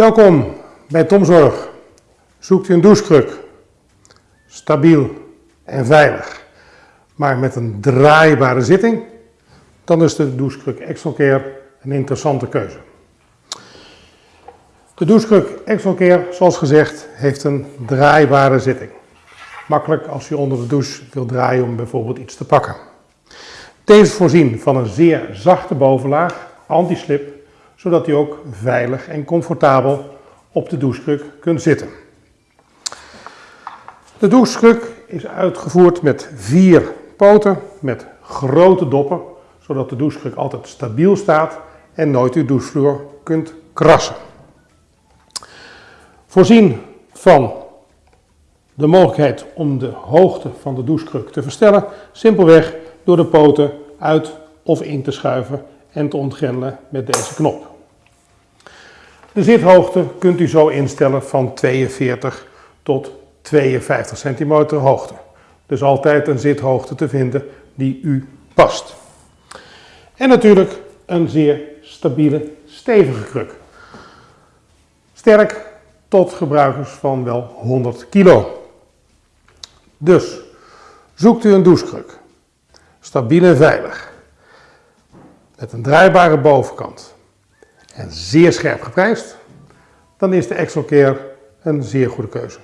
Welkom bij Tomzorg. Zoekt u een douchekruk? Stabiel en veilig, maar met een draaibare zitting? Dan is de douchekruk Excelcare een interessante keuze. De douchekruk Excelcare, zoals gezegd, heeft een draaibare zitting. Makkelijk als je onder de douche wilt draaien om bijvoorbeeld iets te pakken. Deze is voorzien van een zeer zachte bovenlaag, anti-slip, zodat u ook veilig en comfortabel op de douchekruk kunt zitten. De douchekruk is uitgevoerd met vier poten met grote doppen, zodat de douchekruk altijd stabiel staat en nooit uw douchevloer kunt krassen. Voorzien van de mogelijkheid om de hoogte van de douchekruk te verstellen, simpelweg door de poten uit of in te schuiven en te ontgrendelen met deze knop. De zithoogte kunt u zo instellen van 42 tot 52 centimeter hoogte. Dus altijd een zithoogte te vinden die u past. En natuurlijk een zeer stabiele, stevige kruk. Sterk tot gebruikers van wel 100 kilo. Dus zoekt u een douchekruk. Stabiel en veilig. Met een draaibare bovenkant en zeer scherp geprijsd, dan is de Excelcare een zeer goede keuze.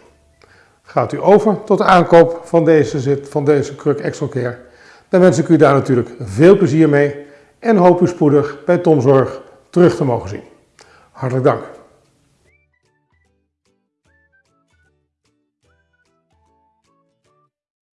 Gaat u over tot de aankoop van deze, zit, van deze kruk Excelcare, dan wens ik u daar natuurlijk veel plezier mee en hoop u spoedig bij Tomzorg terug te mogen zien. Hartelijk dank.